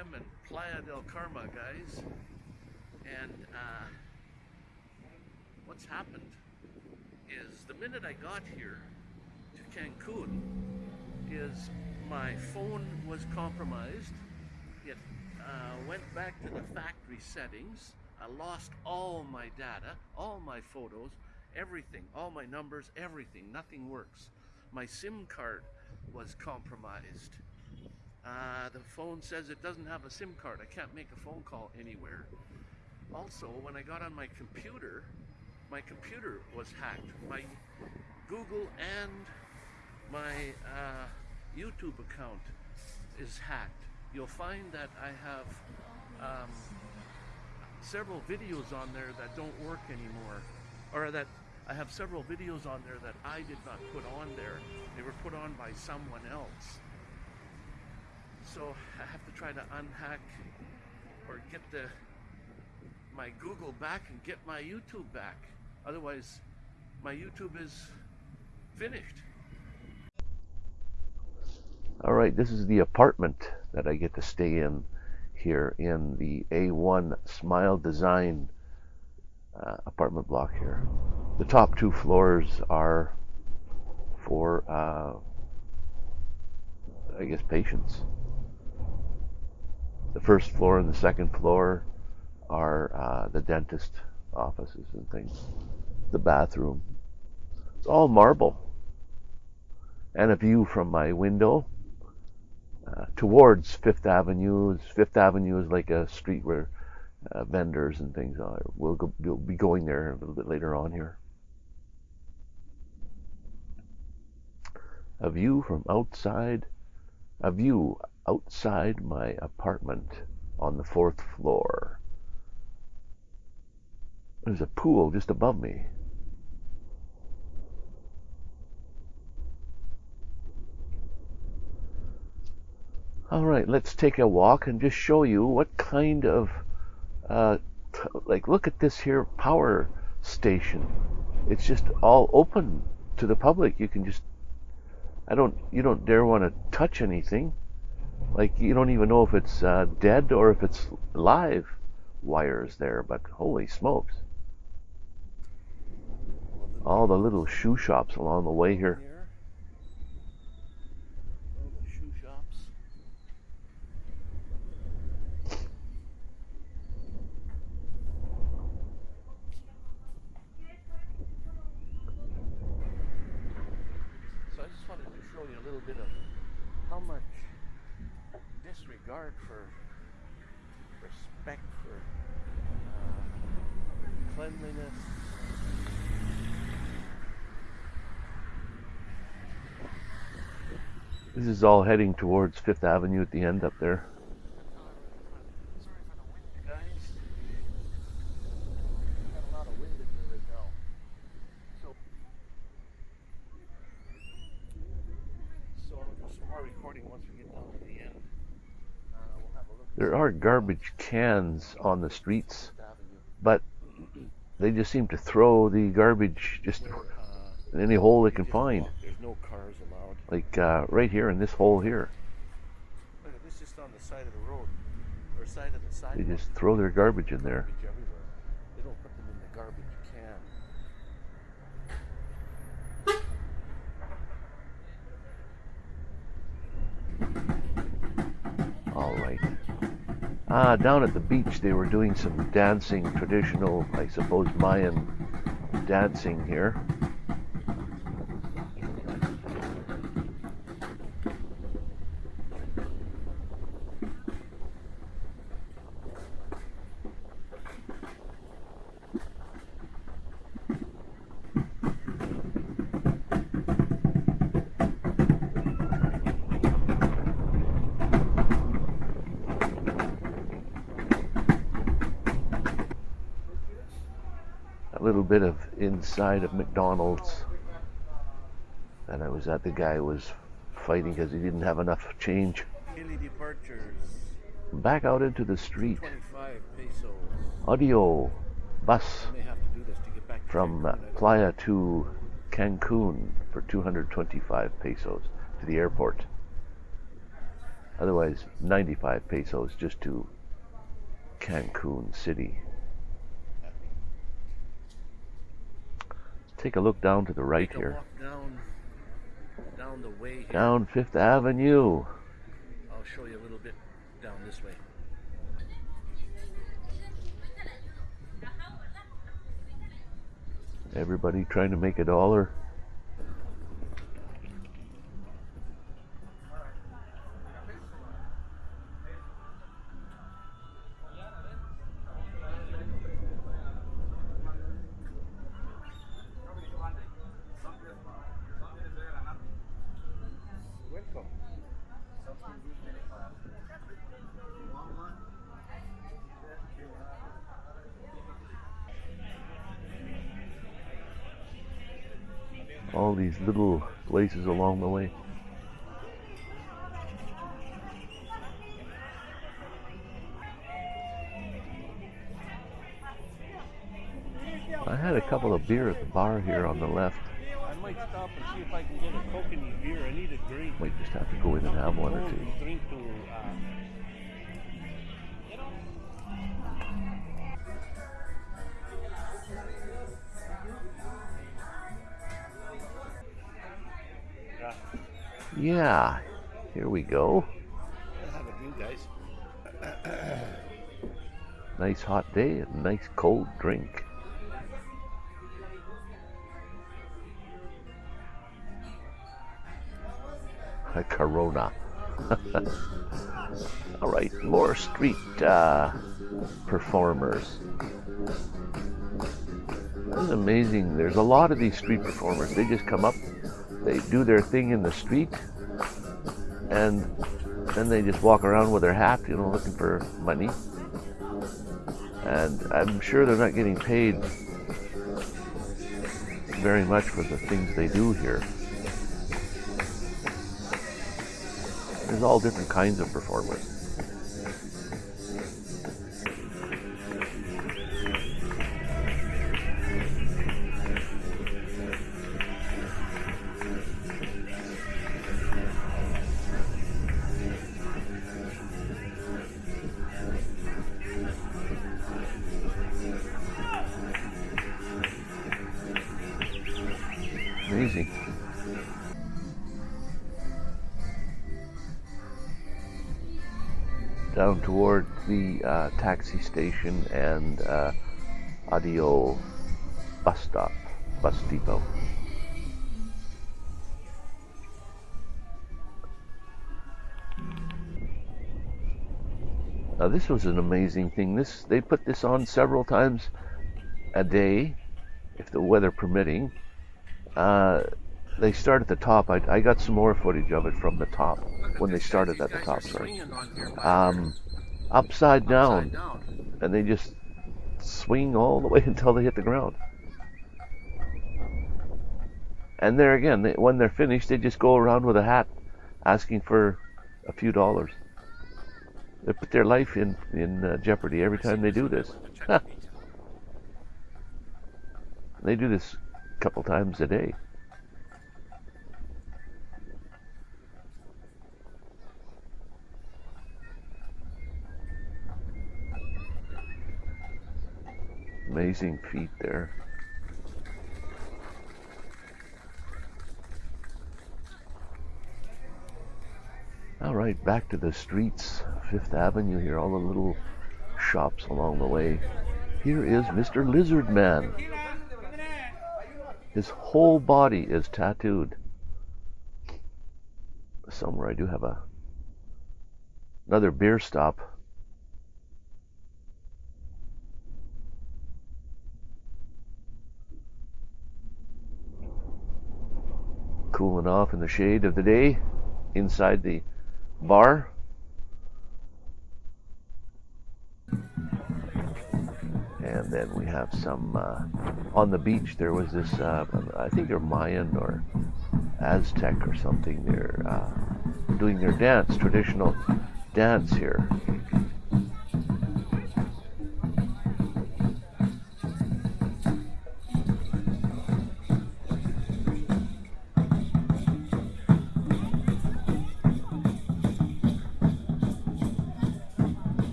am in Playa del Carmen, guys. And uh, what's happened is the minute I got here to Cancun, is my phone was compromised. It uh, went back to the factory settings. I lost all my data, all my photos, everything, all my numbers, everything. Nothing works. My SIM card was compromised. Uh, the phone says it doesn't have a SIM card. I can't make a phone call anywhere. Also, when I got on my computer, my computer was hacked. My Google and my uh, YouTube account is hacked. You'll find that I have um, several videos on there that don't work anymore, or that I have several videos on there that I did not put on there. They were put on by someone else. So I have to try to unhack or get the my Google back and get my YouTube back. Otherwise, my YouTube is finished. All right, this is the apartment that I get to stay in here in the A1 Smile Design uh, apartment block here. The top two floors are for, uh, I guess, patients. The first floor and the second floor are uh, the dentist offices and things. The bathroom. It's all marble. And a view from my window uh, towards Fifth Avenue. Fifth Avenue is like a street where uh, vendors and things are. We'll, go, we'll be going there a little bit later on here. A view from outside, a view outside my apartment on the fourth floor. There's a pool just above me. All right, let's take a walk and just show you what kind of, uh, like, look at this here power station. It's just all open to the public. You can just, I don't, you don't dare want to touch anything. Like, you don't even know if it's uh, dead or if it's live wires there, but holy smokes. All the little shoe shops along the way here. Regard for respect for uh, cleanliness. This is all heading towards Fifth Avenue at the end up there. There are garbage cans on the streets, but they just seem to throw the garbage just in any hole they can find. Like uh, right here in this hole here. Look at this just on the side of the road, or side of the sidewalk. They just throw their garbage in there. They don't put them in the garbage can. All right. Ah, down at the beach they were doing some dancing, traditional, I suppose, Mayan dancing here. little bit of inside of McDonald's. And I was at the guy was fighting because he didn't have enough change. departures. Back out into the street. ADO bus from uh, Playa to Cancun for 225 pesos to the airport. Otherwise, 95 pesos just to Cancun City. Take a look down to the right here. down, down the way here. Down Fifth Avenue. I'll show you a little bit down this way. Everybody trying to make a dollar. All these little places along the way. I had a couple of beer at the bar here on the left. I might stop and see if I can get a coconut beer. I need a drink. Might just have to go in and have one or two. Uh, Yeah, here we go. Have a drink, guys. Nice hot day and nice cold drink. A Corona. All right, more street uh, performers. That's amazing. There's a lot of these street performers. They just come up, they do their thing in the street, and then they just walk around with their hat, you know, looking for money and I'm sure they're not getting paid very much for the things they do here. There's all different kinds of performers. Amazing. Down toward the uh, taxi station and uh, ADO bus stop, bus depot. Now this was an amazing thing. This they put this on several times a day, if the weather permitting. Uh, they start at the top. I, I got some more footage of it from the top when they started at the top. Sorry, um, upside down, down. and they just swing all the way until they hit the ground. And there again, they, when they're finished, they just go around with a hat, asking for a few dollars. They put their life in in uh, jeopardy every time they do this. They do this couple times a day. Amazing feat there. All right, back to the streets, Fifth Avenue here, all the little shops along the way. Here is Mr. Lizard Man. His whole body is tattooed. Somewhere I do have a another beer stop. Cooling off in the shade of the day inside the bar. And then we have some uh, on the beach. There was this, uh, I think they're Mayan or Aztec or something. They're uh, doing their dance, traditional dance here.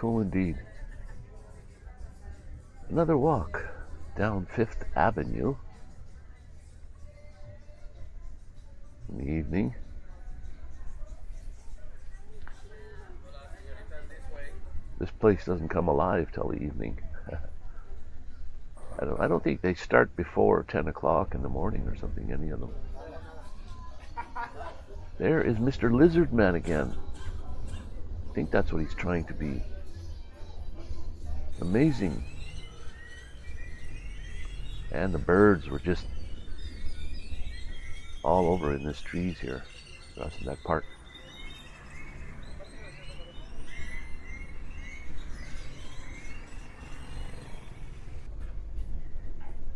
Cool indeed. Another walk down Fifth Avenue in the evening. This place doesn't come alive till the evening. I don't. I don't think they start before ten o'clock in the morning or something. Any of them. There is Mr. Lizard Man again. I think that's what he's trying to be. Amazing. And the birds were just all over in this trees here, across in that park.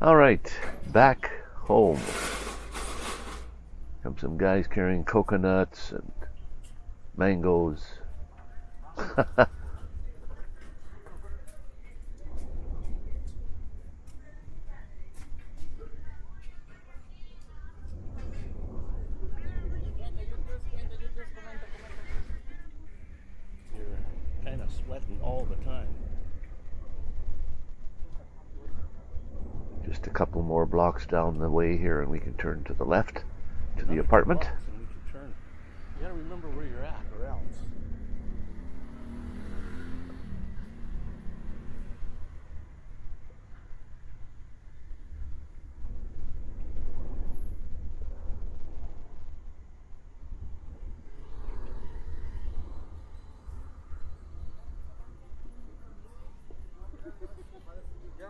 All right, back home. Come some guys carrying coconuts and mangoes. You're kind of sweating all the time. Just a couple more blocks down the way here, and we can turn to the left to the apartment. You gotta remember where you're at, or else.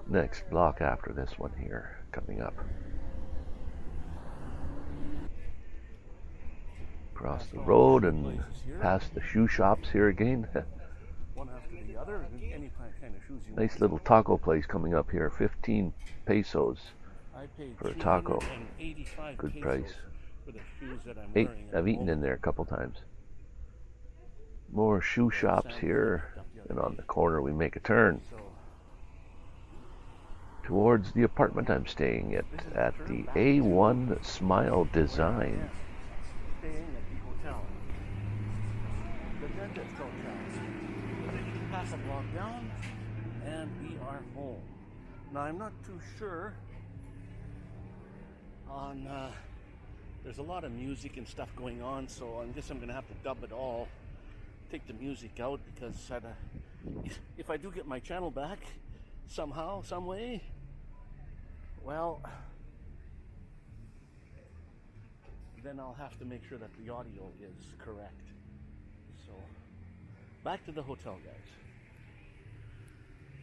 Next block after this one here, coming up. Across the road and past the shoe shops here again. One after the other, any kind kind of shoes nice little taco place coming up here, 15 pesos. For a taco. Good price. For the shoes that I'm Eight, I've eaten in there a couple times. More shoe shops here, and on the corner we make a turn towards the apartment I'm staying at, at the A1 Smile Design. and we are home. Now, I'm not too sure on. Uh, there's a lot of music and stuff going on, so I guess I'm gonna have to dub it all. Take the music out because if- if I do get my channel back somehow, some way, well, then I'll have to make sure that the audio is correct. So, back to the hotel, guys.